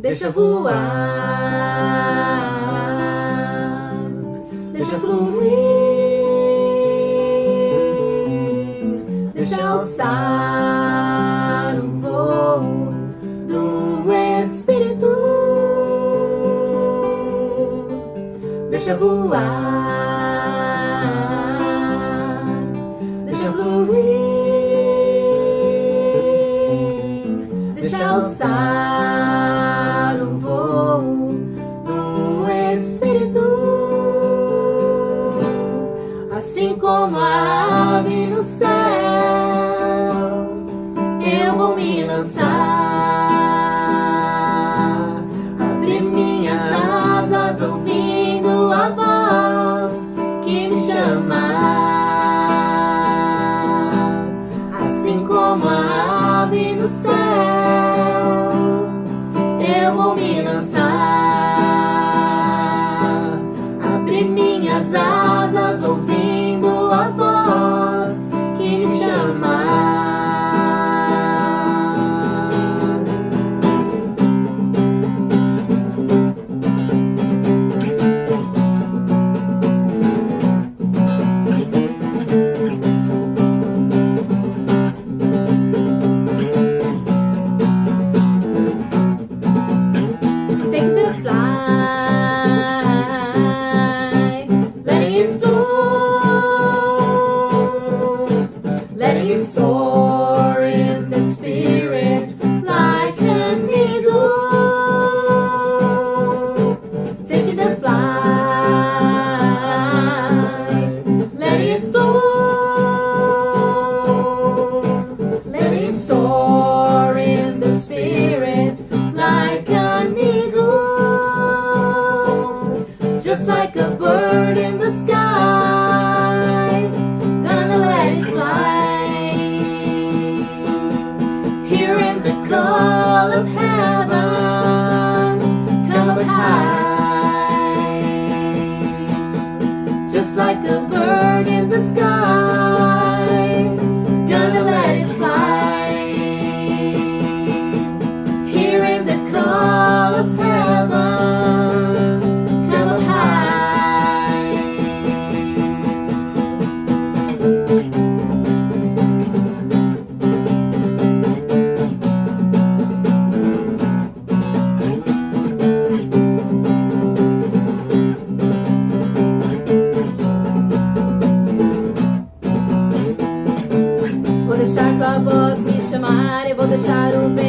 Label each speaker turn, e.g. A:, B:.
A: deixa voar, deixa fluir, deixa alçar o voo do Espírito, deixa voar, o voo do Espírito, assim como a ave no céu, eu vou me lançar, abrir minhas asas ouvindo a voz que me chama, assim como a ave no céu, soar in the spirit like an eagle, just like a bird in the sky. Gonna let it fly, hearing the call of heaven, come up high, just like a bird in the sky. Gonna let it fly the title